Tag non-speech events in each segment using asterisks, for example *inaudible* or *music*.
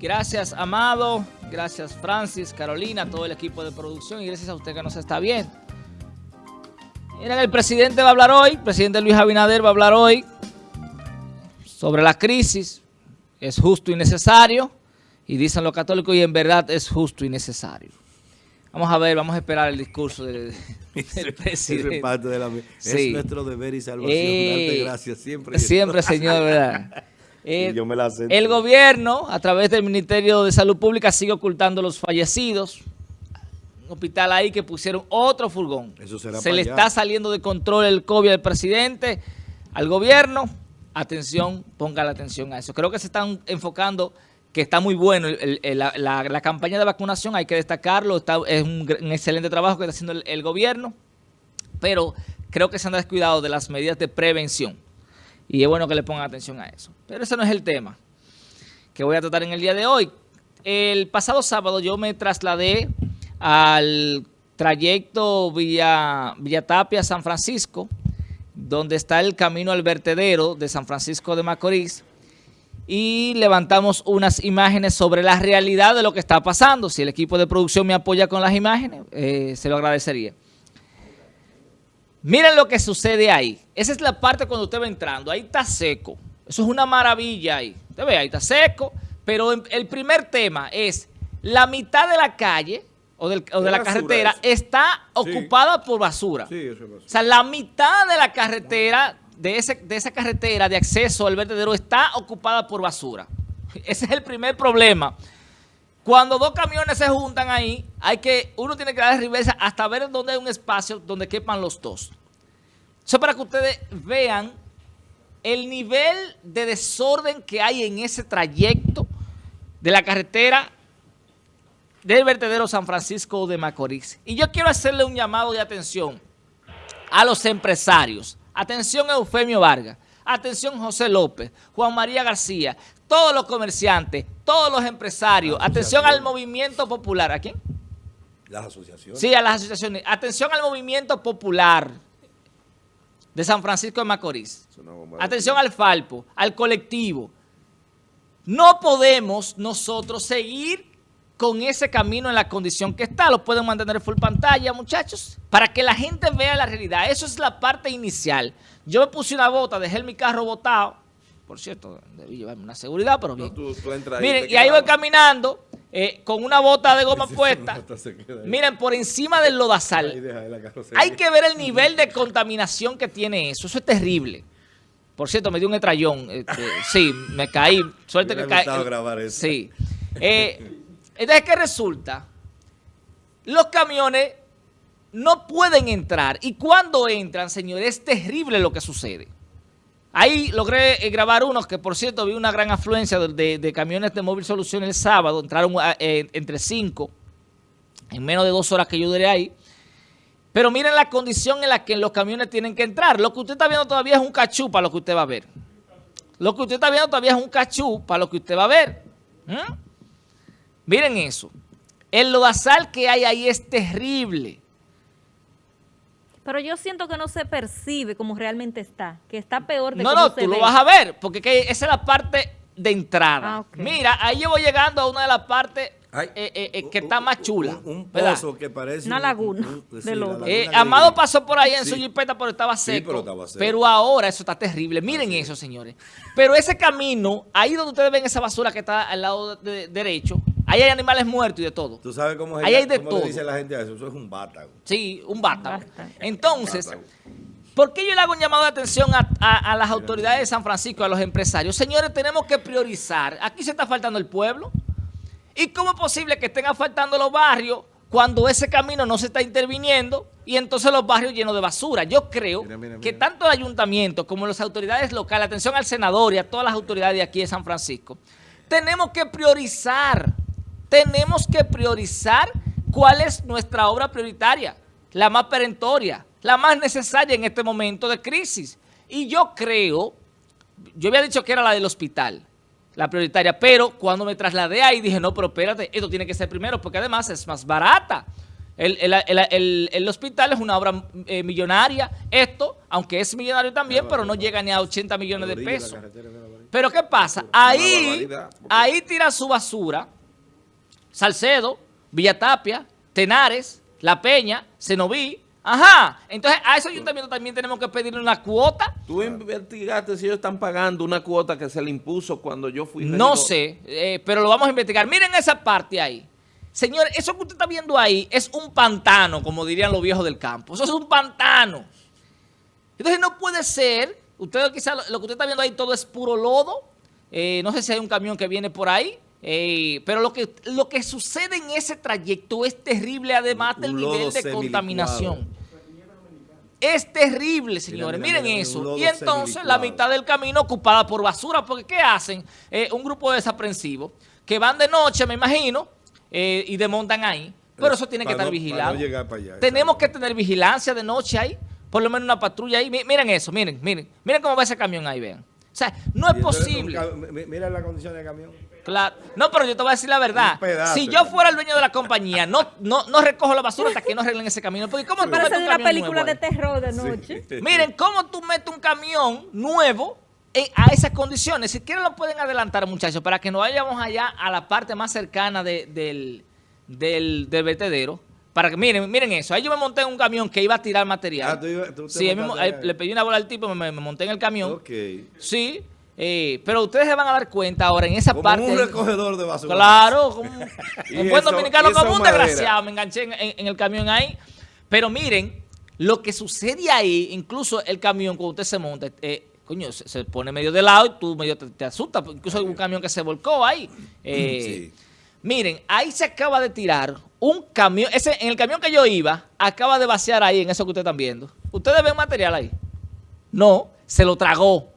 Gracias, Amado. Gracias, Francis, Carolina, todo el equipo de producción. Y gracias a usted que nos está viendo. Miren, el presidente va a hablar hoy, el presidente Luis Abinader va a hablar hoy sobre la crisis. Es justo y necesario. Y dicen los católicos, y en verdad es justo y necesario. Vamos a ver, vamos a esperar el discurso *laughs* del, del presidente. Es, parte de la, Sí. es nuestro deber y salvación. Eh, Darte gracias siempre. Siempre, señor, ¿verdad? *laughs* Eh, Y yo me la sé. el gobierno, a través del Ministerio de Salud Pública, sigue ocultando los fallecidos. Un hospital ahí que pusieron otro furgón. Eso será Se le allá. está saliendo de control el COVID al presidente, al gobierno. Atención, ponga la atención a eso. Creo que se están enfocando, que está muy bueno el- el- la, la- la campaña de vacunación, hay que destacarlo. Está, es un, excelente trabajo que está haciendo el- el gobierno pero creo que se han descuidado de las medidas de prevención. Y es bueno que le pongan atención a eso. Pero ese no es el tema que voy a tratar en el día de hoy. El pasado sábado yo me trasladé al trayecto Villa, Villa Tapia, San Francisco, donde está el camino al vertedero de San Francisco de Macorís, y levantamos unas imágenes sobre la realidad de lo que está pasando. Si el equipo de producción me apoya con las imágenes, eh, se lo agradecería. Miren lo que sucede ahí. Esa es la parte cuando usted va entrando. Ahí está seco. Eso es una maravilla ahí. Usted ve, ahí está seco. Pero el primer tema es la mitad de la calle o, del- o de ¿Qué la basura carretera es? está ocupada por basura. Sí, eso es O sea, la mitad de la carretera, de, ese, de esa carretera de acceso al vertedero está ocupada por basura. *laughs* Ese es el primer problema. Cuando dos camiones se juntan ahí, hay que, uno tiene que dar reversa hasta ver dónde hay un espacio donde quepan los dos. Eso es para que ustedes vean el nivel de desorden que hay en ese trayecto de la carretera del vertedero San Francisco de Macorís. Y yo quiero hacerle un llamado de atención a los empresarios. Atención Eufemio Vargas, atención José López, Juan María García, todos los comerciantes, todos los empresarios, atención al movimiento popular. ¿A quién? Las asociaciones. Sí, a las asociaciones. Atención al movimiento popular de San Francisco de Macorís. Atención al Falpo, al colectivo. No podemos nosotros seguir con ese camino en la condición que está. Lo pueden mantener en full pantalla, muchachos, para que la gente vea la realidad. Eso es la parte inicial. Yo me puse una bota, dejé mi carro botado. Por cierto, debí llevarme una seguridad, pero bien. Tú- tú ahí, Miren, y ahí voy caminando eh, con una bota de goma *laughs* puesta. Miren, por encima del lodazal. Hay que ver el nivel de contaminación que tiene eso. Eso es terrible. Por cierto, me dio un estrellón. este, *laughs* sí, me caí. Suerte Me que caí. grabar eso. Sí. Eh, entonces, ¿qué resulta? Los camiones no pueden entrar. Y cuando entran, señores, es terrible lo que sucede. Ahí logré eh, grabar unos que, por cierto, vi una gran afluencia de, camiones de Móvil Solución el sábado. Entraron eh, entre cinco en menos de dos horas que yo duré ahí. Pero miren la condición en la que los camiones tienen que entrar. Lo que usted está viendo todavía es un cachú para lo que usted va a ver. Lo que usted está viendo todavía es un cachú para lo que usted va a ver. Miren eso. El lodazal que hay ahí es terrible. Pero yo siento que no se percibe como realmente está, que está peor de No, cómo no, se tú lo vas a ver, porque que esa es la parte de entrada. Ah. Mira, ahí yo voy llegando a una de las partes Ay, eh, eh, eh, que un- está más chula. Un, pozo que parece... Una un- laguna un- de sí, la lodo. Eh, Amado pasó por ahí en su jipeta, pero estaba Sí, seco. pero estaba seco. Pero ahora eso está terrible. Miren eso, señores. Pero ese camino, ahí donde ustedes ven esa basura que está al lado de- de- derecho, ahí hay animales muertos y de todo. ¿Tú sabes cómo, es Ahí hay de cómo todo. le dice la gente a eso? Eso es un vátago. Sí, un bata. Basta. Entonces, Vátago. ¿por qué yo le hago un llamado de atención a, a- a las autoridades de San Francisco, a los empresarios? Señores, tenemos que priorizar. Aquí se está faltando el pueblo. ¿Y cómo es posible que estén faltando los barrios cuando ese camino no se está interviniendo y entonces los barrios llenos de basura? Yo creo Mira, mira, que tanto el ayuntamiento como las autoridades locales, atención al senador y a todas las autoridades de aquí de San Francisco, tenemos que priorizar, tenemos que priorizar cuál es nuestra obra prioritaria, la más perentoria, la más necesaria en este momento de crisis. Y yo creo, yo había dicho que era la del hospital, la prioritaria, pero cuando me trasladé ahí dije, no, pero espérate, esto tiene que ser primero porque además es más barata. El, el- el- el- el hospital es una obra eh, millonaria. Esto, aunque es millonario también, pero no llega ni a 80 millones de pesos. Pero ¿qué pasa? Ahí, ahí tira su basura Salcedo, Villatapia, Tenares, La Peña, Cenoví. Ajá. Entonces a esos ayuntamientos también tenemos que pedirle una cuota. Tú investigaste si ellos están pagando una cuota que se le impuso cuando yo fui No regidor? sé, eh, pero lo vamos a investigar. Miren esa parte ahí. Señor, eso que usted está viendo ahí es un pantano, como dirían los viejos del campo. Eso es un pantano. Entonces no puede ser, usted quizá lo, lo que usted está viendo ahí todo es puro lodo. Eh, no sé si hay un camión que viene por ahí. Eh, pero lo que, lo que sucede en ese trayecto es terrible, además del nivel de contaminación. Es terrible, señores. mira, Miren mira, eso. Y entonces la mitad del camino ocupada por basura. Porque ¿qué hacen? Eh, un grupo de desaprensivos que van de noche, me imagino, eh, y desmontan ahí. Pero eso tiene que estar no- vigilado. no allá, Tenemos que tener vigilancia de noche ahí. Por lo menos una patrulla ahí. Mi- Miren eso, miren, miren. Miren cómo va ese camión ahí, vean. O sea, no es posible. un ca- mi- Mira la condición del camión. Claro. No, pero yo te voy a decir la verdad. Pedazo Si yo fuera el dueño de la compañía, no, no, no recojo la basura hasta que no arreglen ese camino. Porque ¿cómo tú metes Parece un de una camión película nuevo de terror de noche. Miren, ¿cómo tú metes un camión nuevo en- a esas condiciones? Si quieren lo pueden adelantar, muchachos, para que nos vayamos allá a la parte más cercana de- del, del, del vertedero. Para que, miren, miren eso. Ahí yo me monté en un camión que iba a tirar material. Ah, tú iba- tú te sí, ahí ahí. le pedí una bola al tipo, me, me monté en el camión. Ok. Sí, eh, pero ustedes se van a dar cuenta ahora en esa Como parte. un recogedor de basura. Claro, como *laughs* un, buen dominicano, como un desgraciado. Me enganché en, en- en el camión ahí. Pero miren, lo que sucede ahí, incluso el camión, cuando usted se monta, eh, coño, se, se pone medio de lado y tú medio te, te asustas. Incluso hay un camión que se volcó ahí. Eh, *clears throat* Sí. Miren, ahí se acaba de tirar un camión. Ese, en el camión que yo iba, acaba de vaciar ahí, en eso que ustedes están viendo. ¿Ustedes ven material ahí? No, se lo tragó.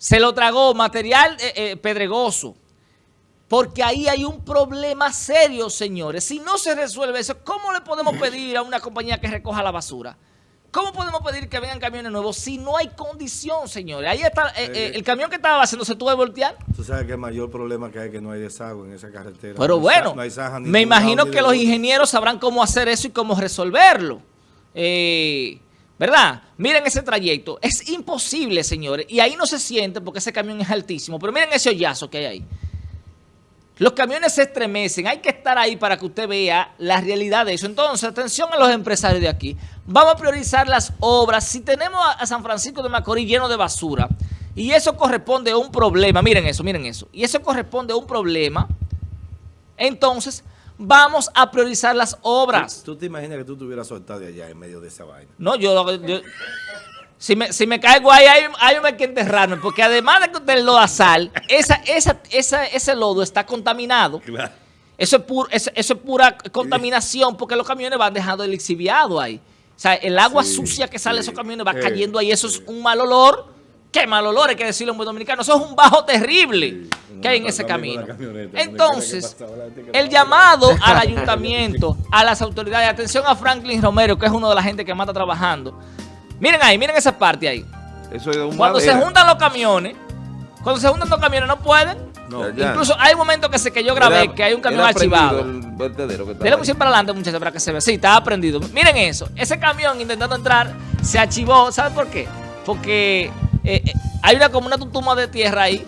Se lo tragó material eh, eh, pedregoso. Porque ahí hay un problema serio, señores. Si no se resuelve eso, ¿cómo le podemos *clears throat* pedir a una compañía que recoja la basura? ¿Cómo podemos pedir que vengan camiones nuevos si no hay condición, señores? Ahí está, eh, eh, el camión que estaba haciendo se tuvo que voltear. Tú sabes que el mayor problema que hay es que no hay desagüe en esa carretera. Pero No bueno, no hay me imagino que los ingenieros sabrán cómo hacer eso y cómo resolverlo. Eh, ¿Verdad? Miren ese trayecto. Es imposible, señores. Y ahí no se siente porque ese camión es altísimo. Pero miren ese hoyazo que hay ahí. Los camiones se estremecen. Hay que estar ahí para que usted vea la realidad de eso. Entonces, atención a los empresarios de aquí. Vamos a priorizar las obras. Si tenemos a, San Francisco de Macorís lleno de basura y eso corresponde a un problema, miren eso, miren eso. Y eso corresponde a un problema, entonces vamos a priorizar las obras. ¿Tú te imaginas que tú estuvieras soltado de allá en medio de esa vaina? No, yo, yo- si, me, si me caigo ahí, hay, hay que enterrarme, porque además de que usted lo da sal, esa, esa, esa, ese lodo está contaminado. Claro. Eso es, pur- eso, eso es pura contaminación porque los camiones van dejando el lixiviado ahí. O sea, el agua Sí, sucia que sale de esos camiones va Eh, cayendo ahí. Eso es un mal olor. ¿Qué mal olor? Hay que decirlo en buen dominicano. Eso es un bajo terrible Sí, que hay en ese está camino. Entonces, el llamado al *laughs* ayuntamiento, a las autoridades, atención a Franklin Romero, que es uno de la gente que más está trabajando. Miren ahí, miren esa parte ahí. Eso es de un Cuando se juntan los camiones, cuando se juntan los camiones no pueden. No, Ya, ya. Incluso hay un momento que, se, que yo grabé Era- que hay un camión archivado. Dele mucho para adelante, muchachos, para que se vea. Sí, estaba prendido. Miren eso. Ese camión intentando entrar se archivó. ¿Saben por qué? Porque eh, eh, hay una como una tutuma de tierra ahí.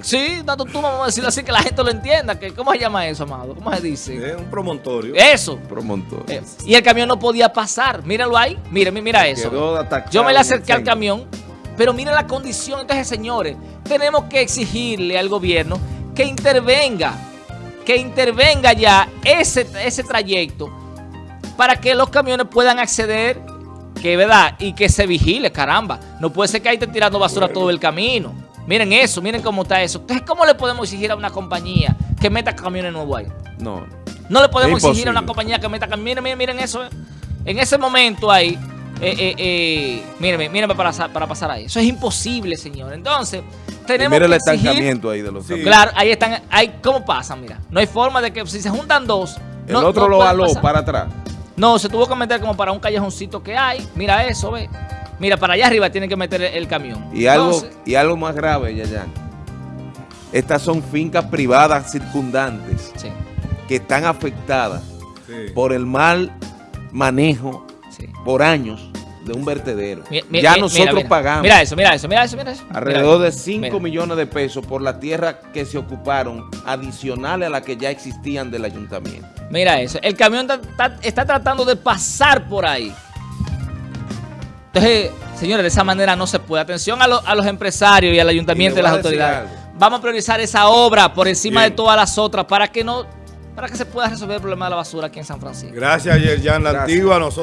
Sí, una tutuma, vamos a decirlo así, que la gente lo entienda. Que, ¿Cómo se llama eso, amado? ¿Cómo se dice? Es un promontorio. Eso. Promontorio. Eh, y el camión no podía pasar. Mírenlo ahí. Miren, mira eso. Quedó Yo me le acerqué al camión, pero miren la condición. Entonces, señores, tenemos que exigirle al gobierno que intervenga, que intervenga ya ese, ese trayecto para que los camiones puedan acceder, que verdad, y que se vigile, caramba. No puede ser que ahí estén tirando basura todo el camino. Miren eso, miren cómo está eso. Entonces, ¿cómo le podemos exigir a una compañía que meta camiones nuevos ahí? No. No le podemos exigir a una compañía que meta... Miren, miren, miren eso. eh. En ese momento ahí, eh, eh, eh, mírenme, mírenme para, para pasar ahí. Eso es imposible, señor. Entonces, tenemos mira el que exigir... estancamiento ahí de los camiones. Claro, ahí están, ahí, ¿cómo pasa? Mira, no hay forma de que si se juntan dos... El no- otro no lo aló para atrás. No, se tuvo que meter como para un callejoncito que hay. Mira eso, ve. Mira, para allá arriba tienen que meter el, el camión. Y algo, y algo más grave, Yayan. Estas son fincas privadas circundantes sí. que están afectadas Sí. por el mal manejo Sí. por años de un vertedero. Mi- mi- ya mi- nosotros mira, mira. pagamos Mira eso, mira eso, mira eso, mira eso. alrededor Mira de eso. 5 Mira. millones de pesos por la tierra que se ocuparon adicionales a las que ya existían del ayuntamiento. Mira eso. El camión está, está- está tratando de pasar por ahí. Entonces, señores, de esa manera no se puede. Atención a, lo- a los empresarios y al ayuntamiento Y las autoridades. Vamos a priorizar esa obra por encima Bien. de todas las otras para que no, para que se pueda resolver el problema de la basura aquí en San Francisco. Gracias, Yerjan. La Gracias. antigua, nosotros.